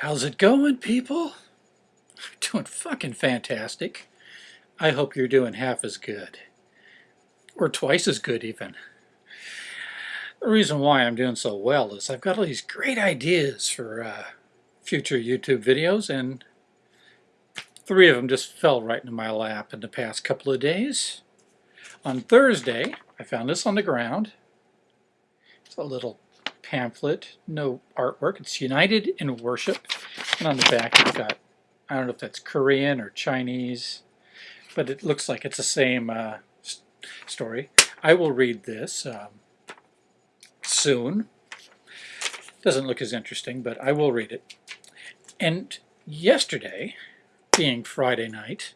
How's it going, people? Doing fucking fantastic. I hope you're doing half as good. Or twice as good, even. The reason why I'm doing so well is I've got all these great ideas for uh, future YouTube videos, and three of them just fell right into my lap in the past couple of days. On Thursday, I found this on the ground. It's a little pamphlet, no artwork. It's United in Worship. And on the back it's got, I don't know if that's Korean or Chinese, but it looks like it's the same uh, story. I will read this um, soon. Doesn't look as interesting, but I will read it. And yesterday, being Friday night,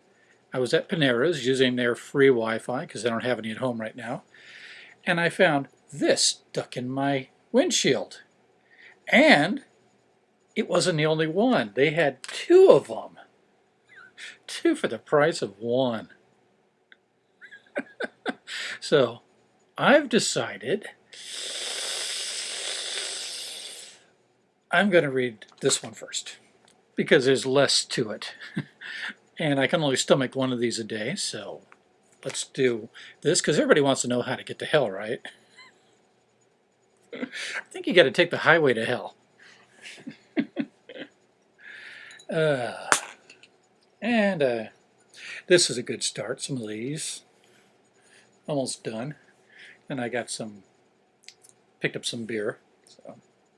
I was at Panera's using their free Wi-Fi because they don't have any at home right now. And I found this stuck in my windshield. And it wasn't the only one. They had two of them. Two for the price of one. so I've decided I'm going to read this one first because there's less to it. and I can only stomach one of these a day, so let's do this because everybody wants to know how to get to hell, right? I think you got to take the highway to hell. uh, and uh, this is a good start. Some of these. Almost done. And I got some, picked up some beer. So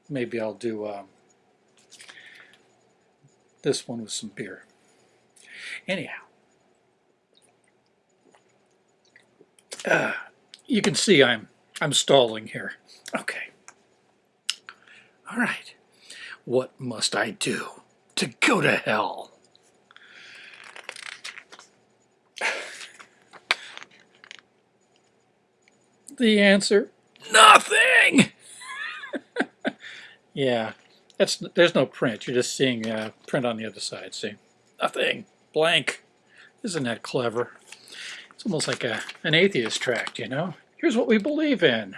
maybe I'll do um, this one with some beer. Anyhow. Uh, you can see I'm I'm stalling here. Okay. All right. What must I do to go to hell? The answer, nothing! yeah, that's there's no print. You're just seeing uh, print on the other side. See, nothing, blank. Isn't that clever? It's almost like a, an atheist tract, you know? Here's what we believe in.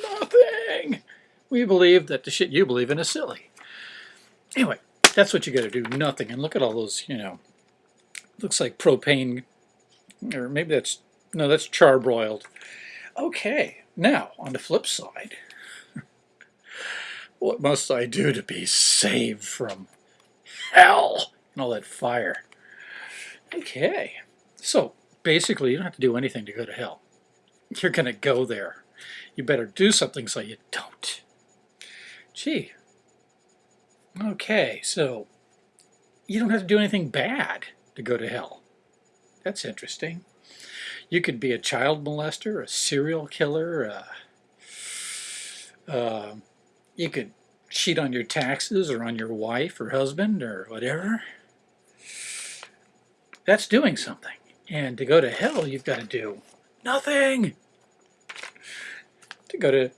Nothing. We believe that the shit you believe in is silly. Anyway, that's what you got to do. Nothing. And look at all those, you know, looks like propane, or maybe that's, no, that's charbroiled. Okay, now on the flip side, what must I do to be saved from hell and all that fire? Okay, so basically you don't have to do anything to go to hell. You're going to go there you better do something so you don't. Gee. Okay, so you don't have to do anything bad to go to hell. That's interesting. You could be a child molester, a serial killer, uh, uh, you could cheat on your taxes or on your wife or husband or whatever. That's doing something. And to go to hell, you've got to do nothing to go to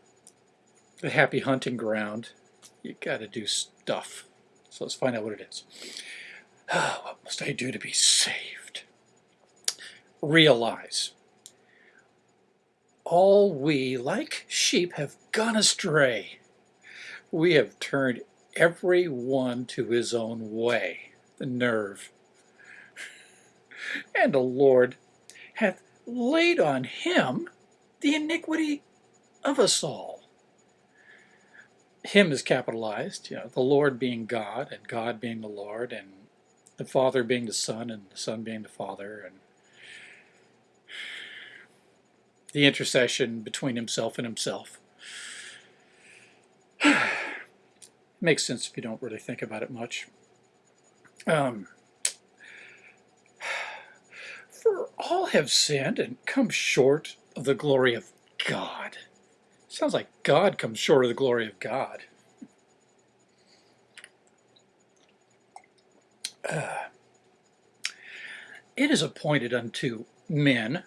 the happy hunting ground, you got to do stuff. So let's find out what it is. what must I do to be saved? Realize all we, like sheep, have gone astray. We have turned every one to his own way, the nerve. And the Lord hath laid on him the iniquity of us all. Him is capitalized, you know, the Lord being God, and God being the Lord, and the Father being the Son, and the Son being the Father, and the intercession between himself and himself. Makes sense if you don't really think about it much. Um, for all have sinned and come short of the glory of God. Sounds like God comes short of the glory of God. Uh, it is appointed unto men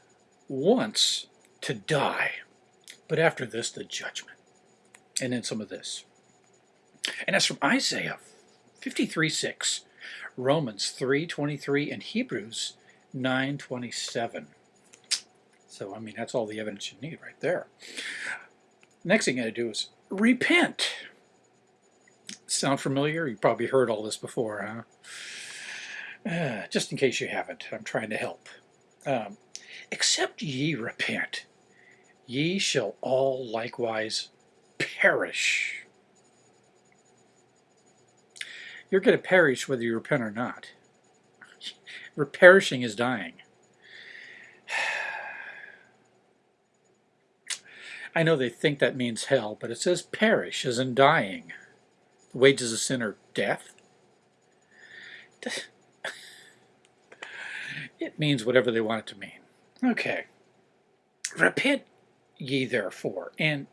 once to die, but after this the judgment. And then some of this. And that's from Isaiah 53 6, Romans 3 23, and Hebrews 9 27. So, I mean, that's all the evidence you need right there. Next thing you got to do is repent. Sound familiar? You probably heard all this before, huh? Uh, just in case you haven't, I'm trying to help. Um, Except ye repent, ye shall all likewise perish. You're going to perish whether you repent or not. Perishing is dying. I know they think that means hell, but it says perish as in dying. The wages of sin are death. It means whatever they want it to mean. Okay. Repent ye therefore, and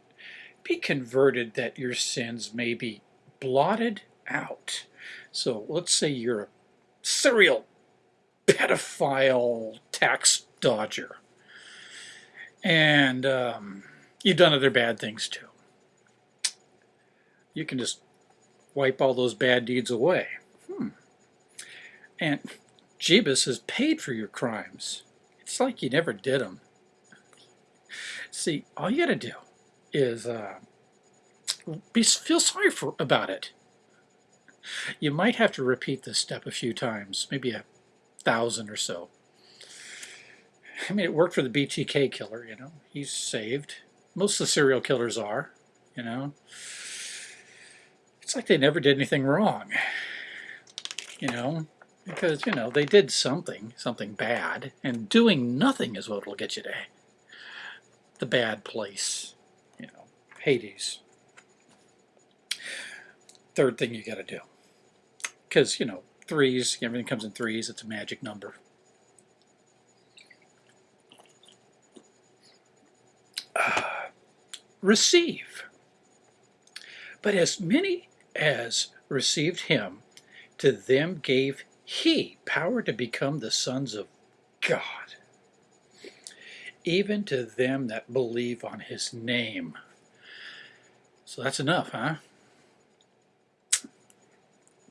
be converted that your sins may be blotted out. So let's say you're a serial pedophile tax dodger. And um, you've done other bad things too. You can just wipe all those bad deeds away. Hmm. And Jeebus has paid for your crimes. It's like you never did them. See, all you got to do is uh, be, feel sorry for about it. You might have to repeat this step a few times, maybe a thousand or so. I mean, it worked for the BTK killer, you know. He's saved. Most of the serial killers are, you know. It's like they never did anything wrong, you know. Because, you know, they did something, something bad, and doing nothing is what will get you to the bad place, you know, Hades. Third thing you got to do. Because, you know, threes, everything comes in threes, it's a magic number. Receive. But as many as received him, to them gave he power to become the sons of God, even to them that believe on his name. So that's enough, huh?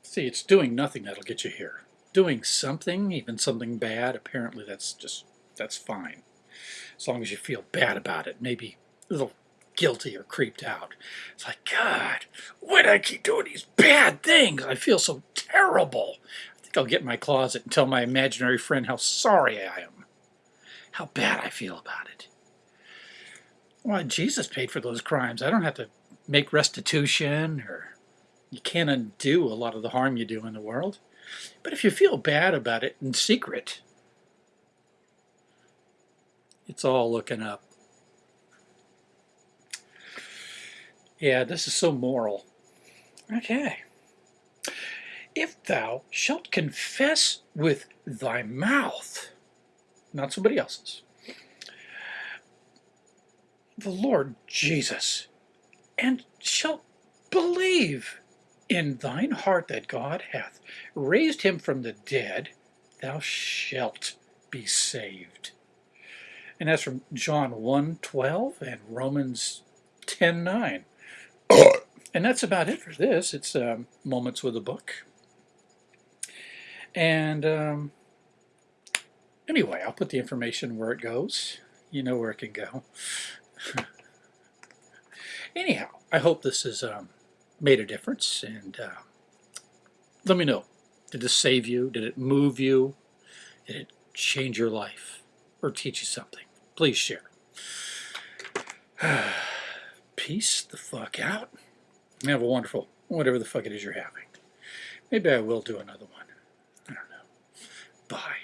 See, it's doing nothing that'll get you here. Doing something, even something bad, apparently that's just, that's fine. As long as you feel bad about it, maybe little guilty or creeped out. It's like, God, why do I keep doing these bad things? I feel so terrible. I think I'll get in my closet and tell my imaginary friend how sorry I am, how bad I feel about it. Why, Jesus paid for those crimes. I don't have to make restitution or you can't undo a lot of the harm you do in the world. But if you feel bad about it in secret, it's all looking up. Yeah, this is so moral. Okay if thou shalt confess with thy mouth, not somebody else's, the Lord Jesus, and shalt believe in thine heart that God hath raised him from the dead, thou shalt be saved. And that's from John 1.12 and Romans 10.9. and that's about it for this. It's um, Moments with a Book. And um, anyway, I'll put the information where it goes. You know where it can go. Anyhow, I hope this has um, made a difference. And uh, let me know. Did this save you? Did it move you? Did it change your life? Or teach you something? Please share. peace the fuck out have a wonderful, whatever the fuck it is you're having. Maybe I will do another one. I don't know. Bye.